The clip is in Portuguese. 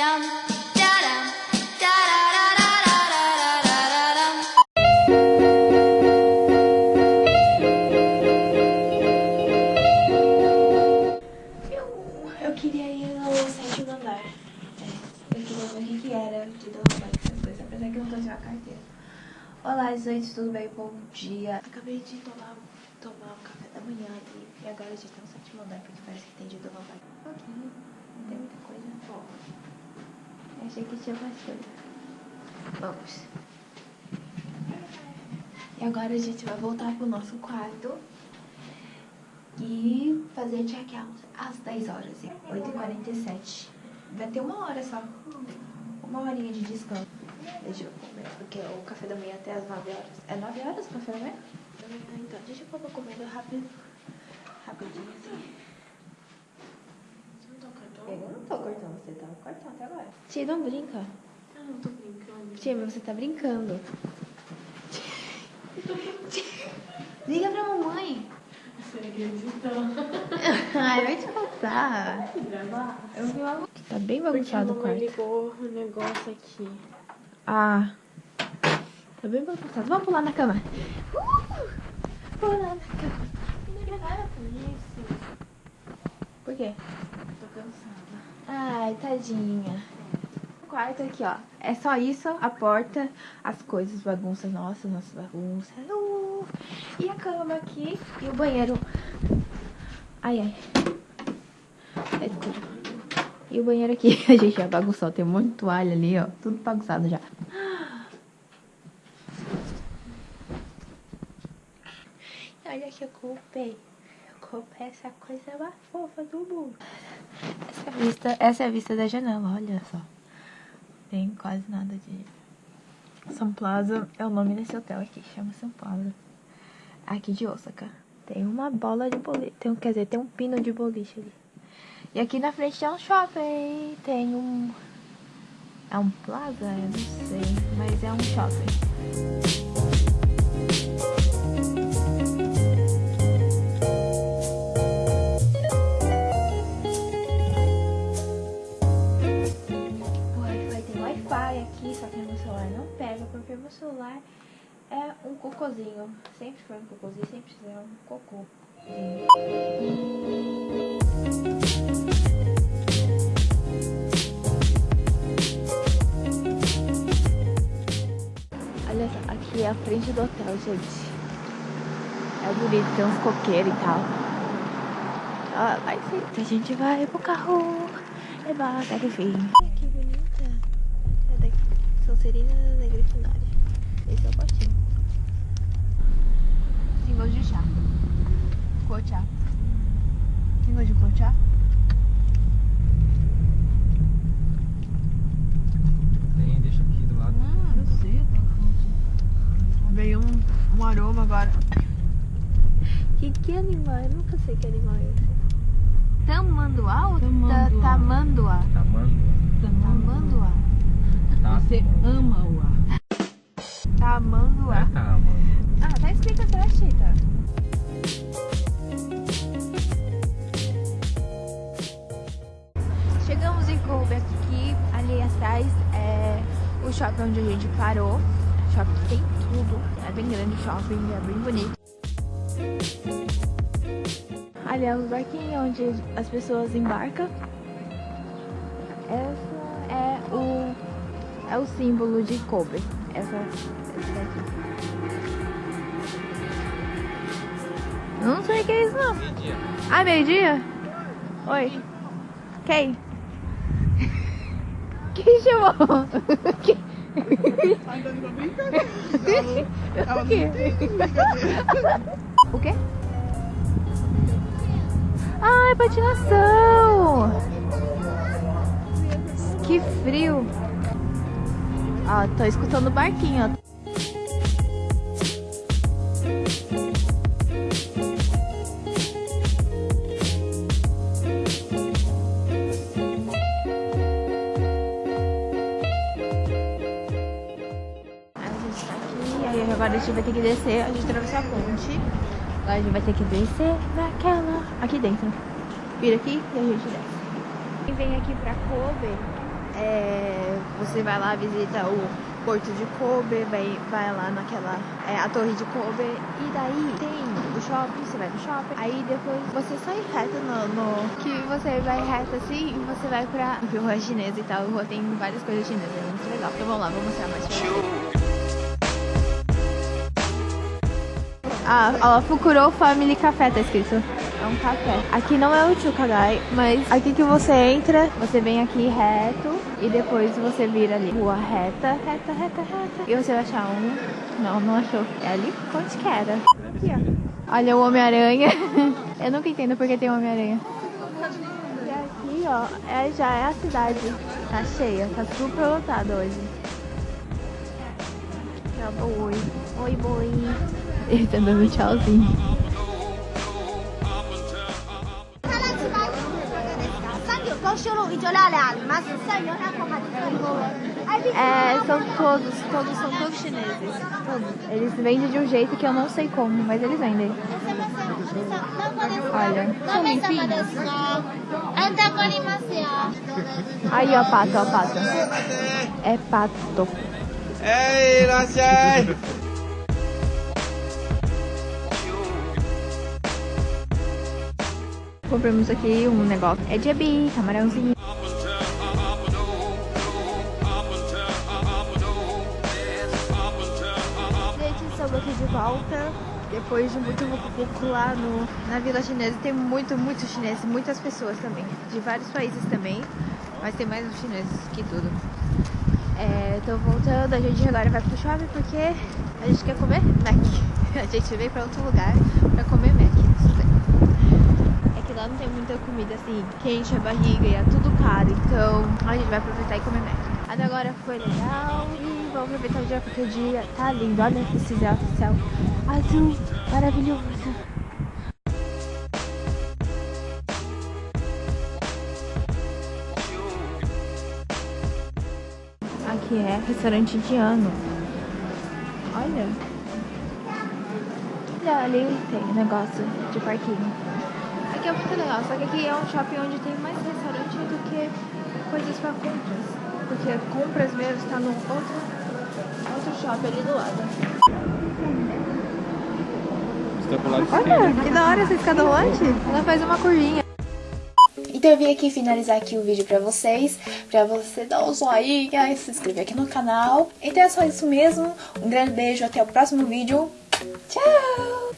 Eu queria ir no sétimo andar. É, eu queria ver o que, era de derrubar essas coisas, apesar que eu não trouxe uma carteira. Olá, gente, tudo bem? Bom dia. Acabei de tomar, tomar um café da manhã e, agora a gente tem um sétimo andar, porque parece que tem de derrubar. Ok, não tem muita coisa. Bom achei que tinha coisa. Vamos. E agora a gente vai voltar pro nosso quarto e fazer check-out às 10 horas, 8h47. Vai ter uma hora só, uma horinha de descanso. Deixa eu comer, porque o café da manhã é até às 9 horas. É 9 horas o café da manhã? Então, deixa eu pôr comendo rápido, rapidinho assim. 14 você tá cortando até agora. Tia, não brinca. Eu não tô brincando. Tia, mas você tá brincando. Liga pra mamãe. Você acredita? Ai, vai te passar. Eu vi uma... Tá bem bagunçado o quarto. ligou o negócio aqui. Ah. Tá bem bagunçado. Vamos pular na cama. Uh! Pular na cama. Por quê? Tô cansada. Ai, tadinha. O quarto aqui, ó. É só isso, a porta, as coisas, bagunças nossas, nossas bagunças. Uh! E a cama aqui e o banheiro. Ai, ai. É escuro. E o banheiro aqui, a gente já bagunçou. Tem um monte de toalha ali, ó. Tudo bagunçado já. Olha que eu comprei. Essa coisa mais fofa do mundo. Essa é vista, essa é a vista da janela, olha só. Tem quase nada de. São Plaza é o nome desse hotel aqui, chama São Plaza. Aqui de Osaka. Tem uma bola de boliche. Tem, quer dizer, tem um pino de boliche ali. E aqui na frente tem um shopping. Tem um. É um plaza? Eu não sei. Mas é um shopping. Celular não pega, porque meu celular é um cocôzinho. Sempre foi um cocôzinho, sempre é um cocô. Olha só, aqui é a frente do hotel, gente. É bonito, tem uns coqueiros e tal. Vai sim. A gente vai pro carro. É bacana, enfim. Olha que bonita. É daqui. Sonserina da Grifinória. Esse é o potinho. Tem gosto de chá. Cochá. Tem gosto de cochá? Tem, deixa aqui do lado. Hum, eu sei, Veio um, um aroma agora. Que, que animal? Eu nunca sei que animal é esse. Tamanduá ou Tamanduá. ta- tamanduá? Tamanduá. Tamanduá. Tá. Você ama o ar. Tamanduá. É, tá, mano. Ah, tá escrito atrás, Tita. Chegamos em Kobe aqui, ali atrás é o shopping onde a gente parou. O shopping tem tudo, é bem grande o shopping, é bem bonito. Ali é o barquinho onde as pessoas embarcam. O, é o símbolo de Kobe. Essa, essa daqui. Eu não sei o que é isso não. Meio-dia. Ah, meio-dia? Oi. Quem? Quem chamou? Quem? O quê? O quê? Ah, é patinação! Que frio! Ó, tô escutando o barquinho, ó. Tá agora a gente vai ter que descer, a gente atravessou a ponte. Agora a gente vai ter que descer naquela. aqui dentro. Vira aqui e a gente desce. Quem vem aqui pra Kobe, é, Você vai lá, visita o Porto de Kobe, vai, vai lá naquela. É, a Torre de Kobe. E daí tem o shopping, você vai no shopping. Aí depois você sai reto no. no que você vai reto assim e você vai pra rua chinesa e tal. Rua tem várias coisas chinesas, é muito legal. Então vamos lá, vou mostrar mais vocês. Ah, ó, Fukuro Family Café tá escrito. É um café. Aqui não é o Chukagai, mas aqui que você entra, você vem aqui reto e depois você vira ali. Rua reta, reta, reta, reta. E você vai achar um. Não, não achou. É ali onde que era. Aqui, ó. Olha o Homem-Aranha. Eu nunca entendo porque tem Homem-Aranha. E aqui, ó, é, já é a cidade. Tá cheia, tá super lotado hoje. Tchau, boi. Oi, boi. Ele tá dando tchauzinho. É, são todos, todos, são todos chineses. Todos. Eles vendem de um jeito que eu não sei como, mas eles vendem. Olha, são. Aí, ó, pato, ó, pato. É pato. É, Ei, Iracei! Compramos aqui um negócio. É jebi, camarãozinho. Gente, estamos aqui de volta. Depois de muito pouco lá no, na Vila Chinesa. Tem muito, muito chinês, muitas pessoas também. De vários países também. Mas tem mais os chineses que tudo. É, tô voltando, a gente agora vai pro shopping porque a gente quer comer Mac. A gente veio pra outro lugar pra comer Mac. Isso daí. É que lá não tem muita comida assim, quente a barriga e é tudo caro. Então a gente vai aproveitar e comer Mac. Até agora foi legal e vamos aproveitar o dia porque o dia tá lindo. Olha esse céu, céu azul, maravilhoso. Aqui é restaurante indiano. Olha. Olha ali tem negócio de parquinho. É muito legal, só que aqui é um shopping onde tem mais restaurante do que coisas pra compras. Porque compras mesmo está no outro, outro shopping ali do lado. Tá pro lado Olha, que da hora essa escada rolante. Ela faz uma curvinha. Então eu vim aqui finalizar aqui o vídeo pra vocês, pra você dar um joinha e se inscrever aqui no canal. Então é só isso mesmo, um grande beijo, até o próximo vídeo. Tchau!